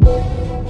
Música